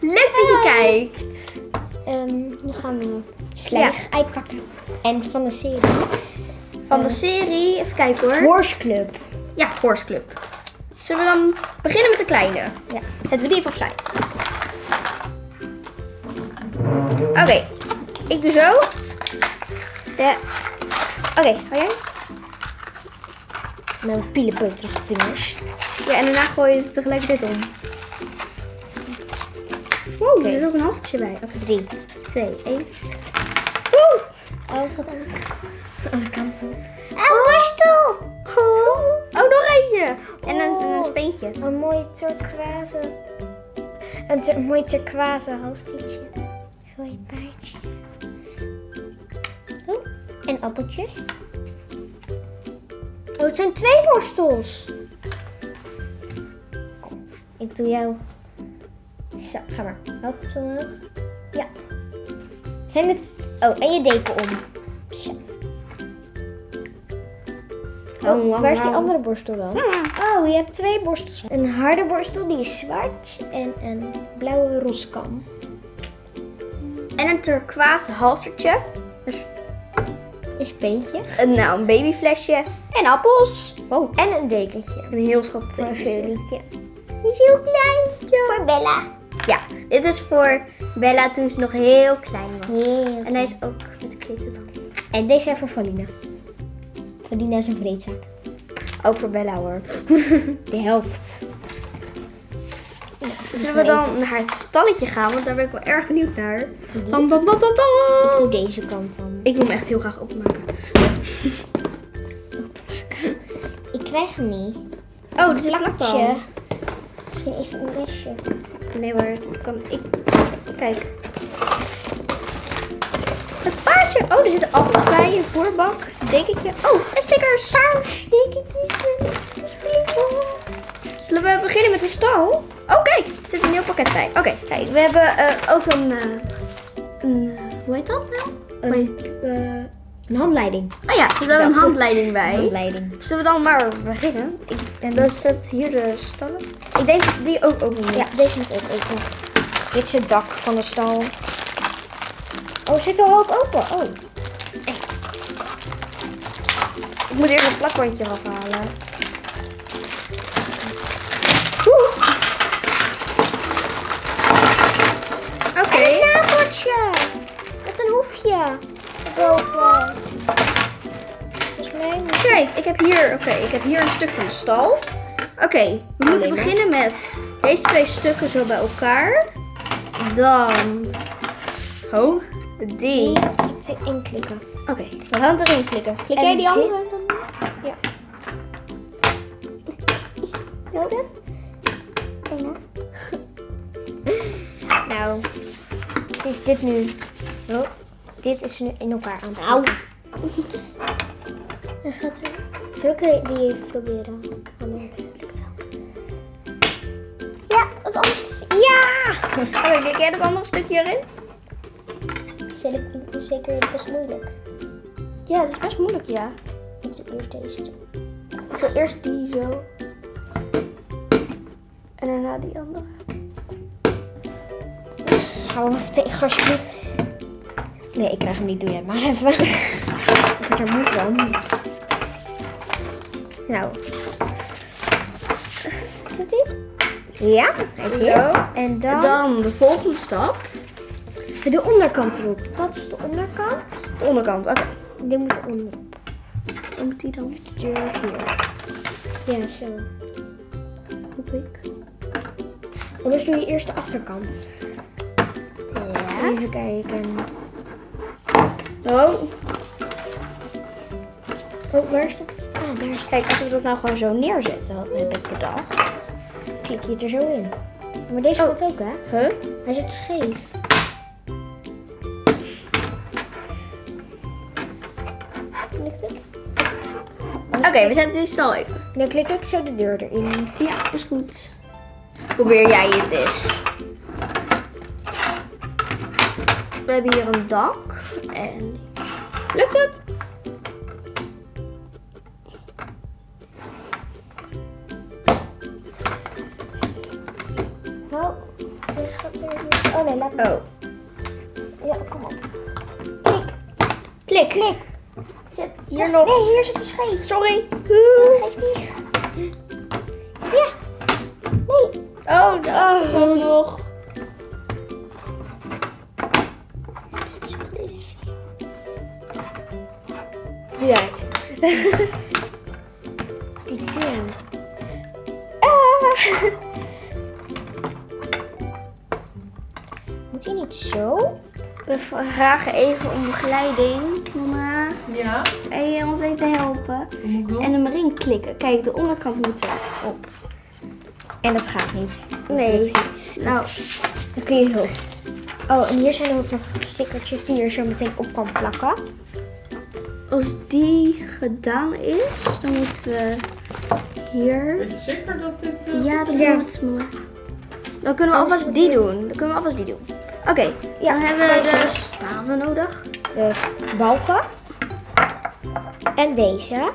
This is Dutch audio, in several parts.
Leuk dat je kijkt. Nu gaan we slijg uitpakken. En van de serie. Van de serie, even kijken hoor. Horse Club. Ja, Horse Club. Zullen we dan beginnen met de kleine? Ja. Zetten we die even opzij. Oké, ik doe zo. Ja. Oké, hou jij? Met mijn pielenpeuterige vingers. Ja, en daarna gooi je het tegelijkertijd om. Wow, er is ook een halsje bij. Oké, Drie. twee, één. Oh, het gaat aan de andere kant. Een borstel! Oh, oh, nog eentje. En een, en een speentje. Een mooi turquoise. Een tur- mooi turquoise halsliedje. Gooi paardje. Oh, en appeltjes. Oh, het zijn twee borstels. Ik doe jou. Ga maar. Zo omhoog. Ja. Zijn het... Oh, en je deken om. Oh, waar is die andere borstel dan? Oh, je hebt twee borstels. Een harde borstel, die is zwart. En een blauwe roskam. En een turquoise halstertje. Dus Een nou, een babyflesje. En appels. Wow. En een dekentje. Een heel schattig dekentje. Die is heel klein. Voor Bella. Ja, dit is voor Bella toen ze nog heel klein was. Heel En hij is ook met klitten dan. En deze zijn voor Valina. Valina is een vreedzak. Ook voor Bella hoor. De helft. Zullen we dan naar het stalletje gaan? Want daar ben ik wel erg benieuwd naar. Dan, dan, dan, dan, Ik doe deze kant dan. Ik wil hem echt heel graag openmaken. Ik krijg hem niet. Oh, dit is een plakje. Misschien even een mesje. Nee hoor, dat kan ik. Kijk. Het paardje. Oh, er zitten appels bij, een voerbak, een dekentje. Oh, en stickers. Zullen we beginnen met de stal? Oh, kijk, er zit een nieuw pakket bij. Oké, kijk, we hebben eh, ook een, eh, een eh, hoe heet dat nou? Een, een handleiding. Oh ja, er zit ook een handleiding bij. Handleiding. Zullen we dan maar beginnen? Ik, en dan zit hier de stallen. Ik denk dat die ook open moet. Ja, deze moet ook open. Dit is het dak van de stal. Oh, zit er half open? Oh. Ik moet eerst een plakbandje afhalen. Ik heb hier, oké, ik heb hier een stuk van de stal. Oké, we moeten beginnen met deze twee stukken zo bij elkaar. Dan, oh, die. die iets inklikken. Oké, we gaan het erin klikken. Klik En jij die andere? dit? Ja. Is dit? Bijna. nou, is dit nu... Oh, dit is nu in elkaar aan het Au. zetten. En gaat er... Zal ik die even proberen? Oh, dat lukt wel. Ja, wat anders is... Ja! Oké, klik jij dat andere stukje erin? Ik zeker best moeilijk. Ja, het is best moeilijk, ja. Ik doe eerst deze. Ik zal eerst die zo. En daarna die andere. Hou hem even tegen alsjeblieft. Nee, ik krijg hem niet. Doe jij het maar even. ik word er moe van. Nou. Zit hij? Ja, hij zit. Zo. En dan, En dan de volgende stap. de onderkant erop. Dat is de onderkant. De onderkant, oké. Die moet eronder. Waar moet die dan? Hier. Ja, zo. Hoop ik. Anders doe je eerst de achterkant. Ja. Even kijken. Oh, Oh, waar is dat? Kijk, als we dat nou gewoon zo neerzetten, wat heb ik bedacht. Klik je het er zo in. Maar deze Oh. ook, hè? Huh? Hij zit scheef. Lukt het? Oké, we zetten die stal even. Dan klik ik zo de deur erin. Ja, is goed. Probeer jij het eens. We hebben hier een dak. En... Lukt het? Oh. Oh. Ja, kom op. Klik. Klik. Klik. Zet, Hier nog. Nee, hier zit de scheef. Sorry. Geef niet. Ja. Nee. Oh, dat oh. nog. Doe uit. Die ding. Ah. Zo? We vragen even om begeleiding. Mama, Ja, kan je ons even helpen? wat moet ik doen? En hem erin klikken. Kijk, de onderkant moet erop. En dat gaat niet. Nee. Nou, Dan kun je hulp. Oh, en hier zijn ook nog stickertjes die je zo meteen op kan plakken. als die gedaan is, dan moeten we hier... Weet je zeker dat dit... eh, Ja, dat Ja. moet maar. Dan kunnen we alvast die doen. Dan kunnen we alvast die doen. Oké, Ja, dan hebben we de staven nodig. Dus balken. En deze.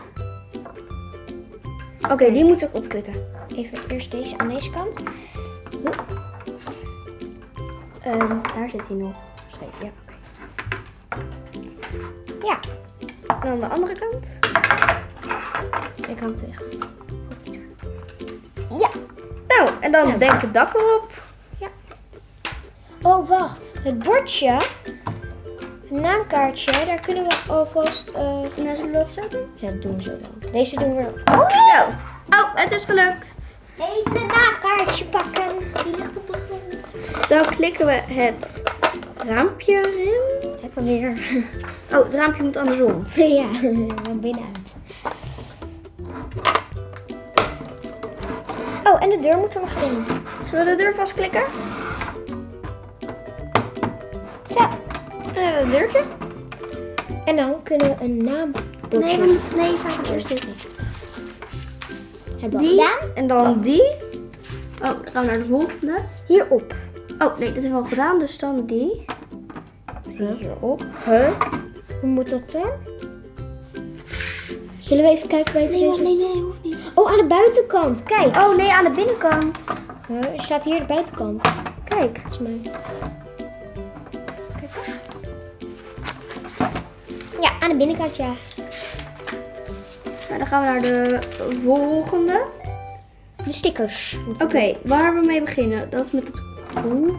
Oké, die moeten we opklikken. Even eerst deze aan deze kant. Ehm, daar zit hij nog. Ja. oké. Ja, En aan de andere kant. ik kan terug. Ja. Nou, en dan Ja. denk het dak erop. Oh, wacht. Het bordje. Het naamkaartje. Daar kunnen we alvast... zo doen? ja, dat doen we zo dan. Deze doen we... Zo. Oh, het is gelukt. Even een naamkaartje pakken. Die ligt op de grond. Dan klikken we het raampje erin. Ik probeer. Oh, het raampje moet andersom. ja, van binnenuit. Oh, en de deur moet er nog in. Zullen we de deur vastklikken? En dan hebben we het deurtje. En dan kunnen we een naambordje Nee, we moeten, nee, vaak eerst dit. hebben we Die. gedaan. En dan die. Oh, dan gaan we naar de volgende. Hierop. Oh, nee, dat hebben we al gedaan. Dus dan die. Zie hierop. Huh? Hoe moet dat dan? Zullen we even kijken bij het Nee, nee, nee, hoeft niet. Oh, aan de buitenkant. Kijk. Oh, nee, aan de binnenkant. Huh? Er staat hier de buitenkant. Kijk. Volgens mij. Ja, aan de binnenkant, ja. Nou, dan gaan we naar de volgende. De stickers. Oké, waar we mee beginnen. Dat is met het... Oeh.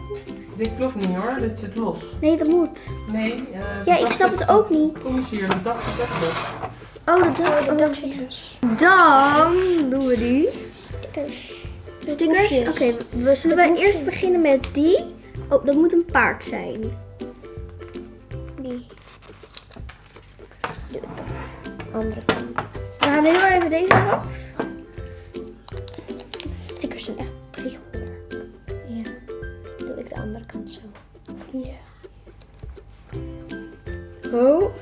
Dit klopt niet hoor, dit zit los. Nee, dat moet. Nee. eh, Ja, ik snap het ook niet. Kom eens hier, de dak zit echt los. Oh, de dak. Oh, de dak zit los. Dan doen we die. Stickers. Stickers. Oké, we zullen Met we eerst beginnen met die. Oh, dat moet een paard zijn. Die. De andere kant. We gaan heel even deze eraf. Stickers zijn echt prikkelbaar. Ja. Doe ik de andere kant zo. Ja. Oh.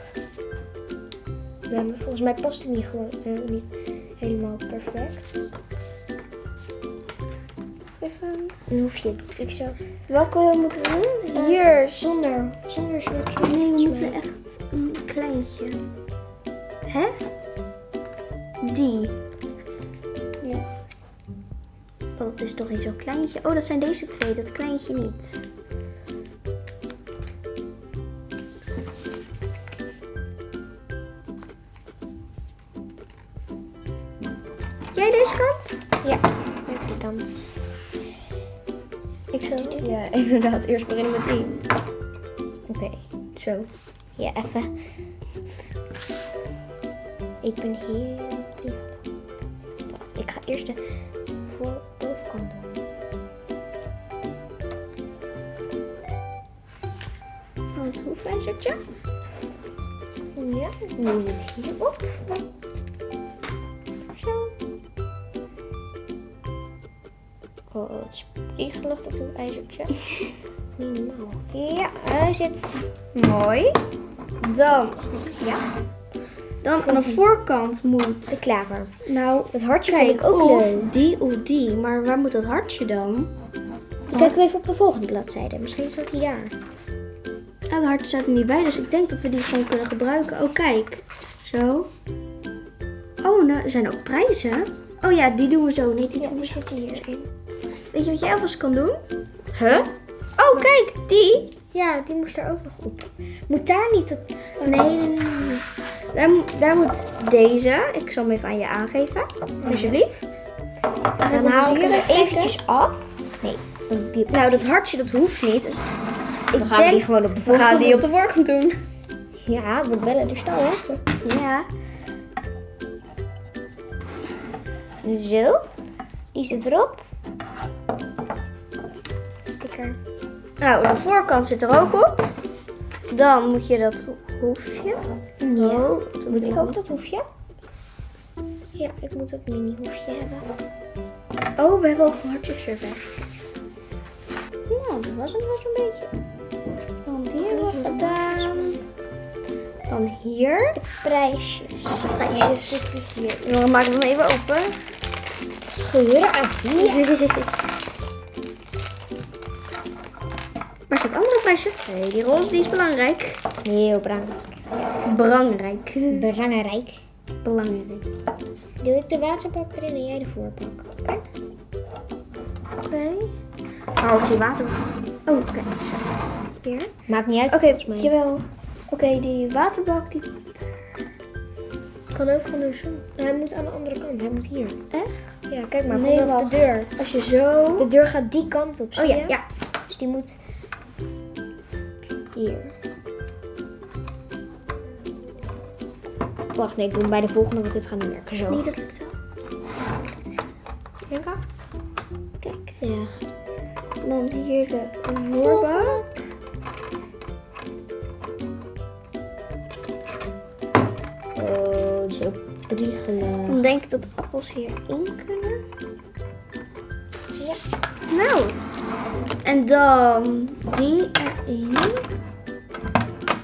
Ja, maar volgens mij past die niet, gewoon, eh, niet helemaal perfect. Even. Dan hoef je ik zo. Welke moeten we doen? Hier. Zonder, zonder soort. Nee, we moeten echt een kleintje. Hè? Die. Ja. Oh, dat is toch niet zo'n kleintje. Oh, dat zijn deze twee. Dat kleintje niet. Jij deze kant? Ja, even die kant. Ik zal. Ja, inderdaad. Eerst beginnen met die. Oké. Zo. Ja, even. Ik ben heel blij. Wacht, ik ga eerst de voor bovenkant doen. Want hoe fijn zit je? Ja, nu moet hierop. Zo. Oh, het is spiegelig dat een ijzertje. Niet normaal. Ja, hij zit. Mooi. Dan. Ja, Dan aan de voorkant moet. de klaver. Nou, Dat hartje kijk, vind ik ook of leuk. die of die. Maar waar moet dat hartje dan? Kijk even op de volgende bladzijde. Misschien staat hij daar. Ja, de hartje staat er niet bij, dus ik denk dat we die gewoon kunnen gebruiken. Oh, kijk. Zo. Oh, nou, er zijn ook prijzen. Oh ja, die doen we zo. Nee, die Ja, doen we die zo. hierin. Weet je wat jij alvast kan doen? Huh? Oh, kijk, die. Ja, die moest er ook nog op. Moet daar niet dat... Nee, nee, nee. nee. Daar, moet- daar moet deze. Ik zal hem even aan je aangeven. Alsjeblieft. Dan haal ik hem eventjes af. Nee, die- Nou, dat hartje dat hoeft niet. Dus dan ik gaan we die denk, gewoon op de we gaan die op de doen. doen. Ja, we bellen de stal, hè. Ja. Zo. Die zit erop. Sticker. Nou, de voorkant zit er ook op. Dan moet je dat ho- hoefje. Ja. Oh, Moet ik ook dat hoefje? Ja, ik moet dat mini hoefje hebben. Oh, we hebben ook hartjes erbij. Nou, dat was hem wel zo'n beetje. Dan we gedaan. Dan hier. Prijsjes. Prijsjes. zitten hier. We hem even open. Scheuren aan hier. Waar zit het andere prijsje? Nee, die roze die is belangrijk. Heel belangrijk. Belangrijk. Belangrijk. Belangrijk. Doe ik de waterbak erin en jij de voorbak. Oké. Twee. Waar hoort die water? Oh, kijk. Zo. Hier. Maakt niet uit Oké, volgens mij. jawel. Oké, die waterbak die... Kan ook van de zon. Hij moet aan de andere kant. Hij moet hier. Echt? Ja, kijk maar. Nee, vanaf wacht. de deur. Als je zo... De deur gaat die kant op. Oh ja, je? ja. Dus die moet hier. Wacht, nee, ik doe hem bij de volgende, want dit gaat niet werken. Zo. Nee, dat lukt wel. Kijk. Kijk. Ja. Dan hier de voorbak. Oh, zo priegelen. Dan denk ik dat appels hierin kunnen. Ja. Nou. En dan die erin.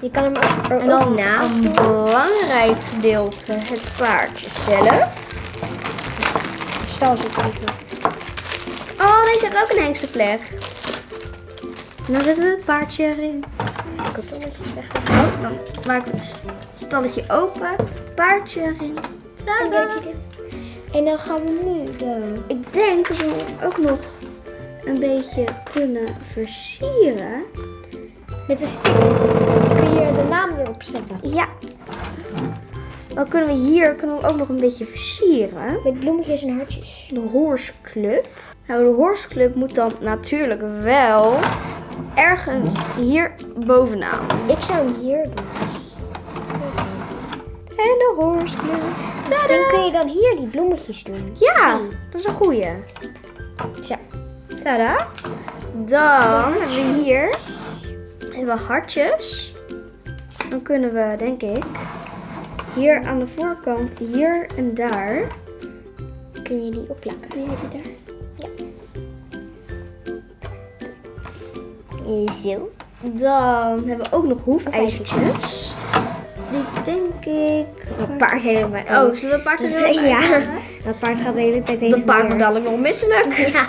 Je kan hem ook er En dan ook naast een belangrijk gedeelte, het paardje zelf. De stal zit even. Oh, deze heeft ook een hengstenvlecht. En dan zetten we het paardje erin. Kartonnetjes weg. Oh, dan maken we het st- stalletje open. Paardje erin. En Tada! je dit? En dan gaan we nu de... Ik denk dat we ook nog een beetje kunnen versieren. Met een stift kun je de naam erop zetten. Ja. Dan kunnen we hier kunnen we ook nog een beetje versieren. Met bloemetjes en hartjes. De Horse Club. Nou, de Horse Club moet dan natuurlijk wel ergens hier bovenaan. Ik zou hem hier doen. En de Horse Club. Misschien kun je dan hier die bloemetjes doen. Ja, dat is een goeie. Zo. Tada. Dan hebben we hier hebben we hartjes. Dan kunnen we, denk ik, hier aan de voorkant, hier en daar. Kun je die opplakken. Jij die daar? Zo. Dan hebben we ook nog hoefijzertjes. Die denk ik... Dat paard helemaal. Oh, zullen we het paard er ja. uithalen? Dat paard gaat de hele tijd heen Dat en paard wordt dadelijk nog misselijk. Ja.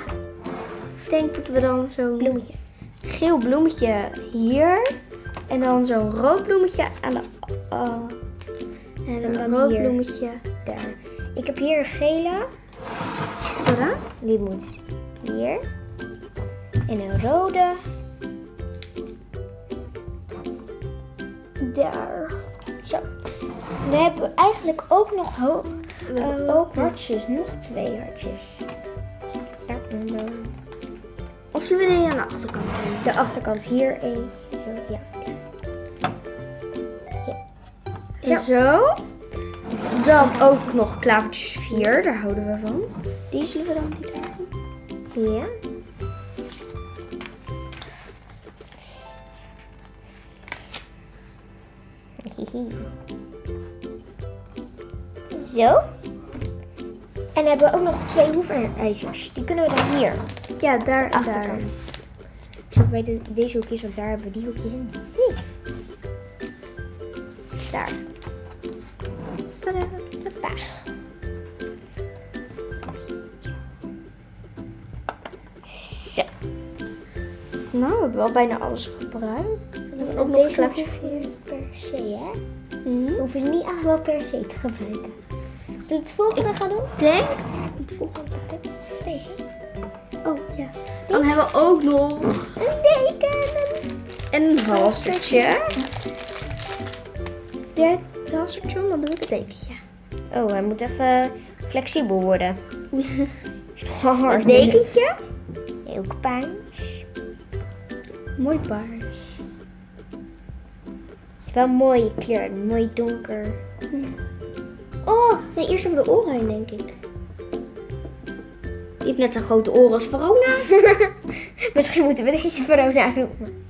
Ik denk dat we dan zo'n Bloemetjes. Geel bloemetje hier. En dan zo'n rood bloemetje aan de... uh, en En een dan rood bloemetje. Daar. Ik heb hier een gele. Tada. Die moet hier. En een rode. Daar. Zo. Dan hebben we eigenlijk ook nog ho- We hebben eh, ook hartjes. Nog twee hartjes. Daar. Zullen we die aan de achterkant doen? De achterkant hier eentje. Zo, ja. Zo. Dan ook nog klavertjes 4, daar houden we van. Die zullen we dan niet doen. Ja. Zo. En dan hebben we ook nog twee hoefijzers. Die kunnen we dan hier, Ja, daar en daar. Zo bij de, deze hoekjes, want daar hebben we die hoekjes in. Hier. Daar. Tada. Hoppa. Zo. Nou, we hebben wel bijna alles gebruikt. Dan hebben ook nog deze hoef je niet per se, hè? We hoeven ze niet allemaal per se te gebruiken. Zullen we het volgende gaan doen? Denk. Het volgende. Deze. Oh ja. Dan hebben we ook nog Een deken. een halstertje. Dit halstertje, dan doe ik het dekentje. Oh, hij moet even flexibel worden. Het dekentje. Ook paars. Mooi paars. Wel een mooie kleur, mooi donker. Oh, nee, eerst even de oren heen, denk ik. Die heeft net zo'n grote oren als Verona. Misschien moeten we deze Verona noemen.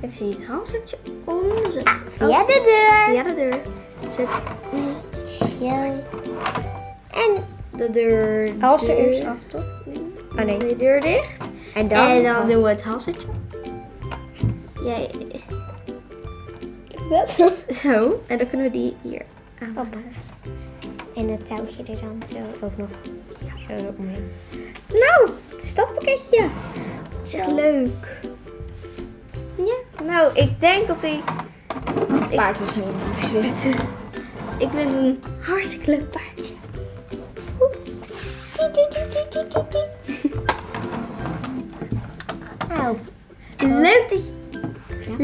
Even zien, het halstertje om. Zet, Via de deur. via de deur. Zet Zo. En, de deur Halster eerst af, toch? oh nee. De deur dicht. En dan, en dan doen we het halstertje. Jij. Dat. Zo. En dan kunnen we die hier aan. En het touwtje er dan zo ook nog zo omheen. Nou, het stadpakketje. Is echt leuk. Ja, nou, ik denk dat hij... Paard was helemaal zit. Ik vind het een hartstikke leuk paardje.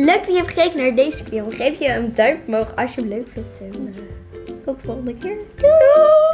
Leuk dat je hebt gekeken naar deze video. Geef je een duimpje omhoog als je hem leuk vindt. En, eh, tot de volgende keer. Doei!